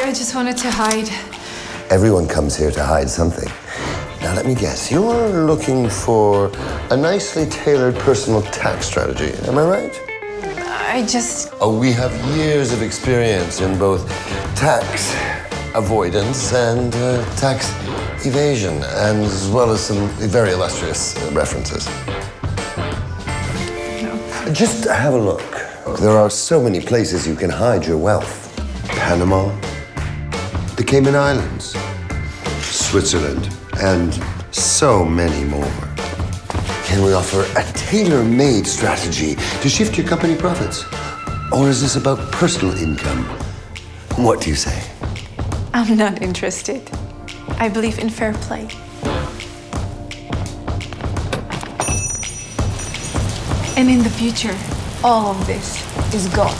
sorry, I just wanted to hide. Everyone comes here to hide something. Now, let me guess. You're looking for a nicely tailored personal tax strategy. Am I right? I just. Oh, we have years of experience in both tax avoidance and uh, tax evasion, and as well as some very illustrious uh, references. No. Just have a look. There are so many places you can hide your wealth. Panama, the Cayman Islands, Switzerland, and so many more. Can we offer a tailor-made strategy to shift your company profits? Or is this about personal income? What do you say? I'm not interested. I believe in fair play. And in the future, all of this is gone.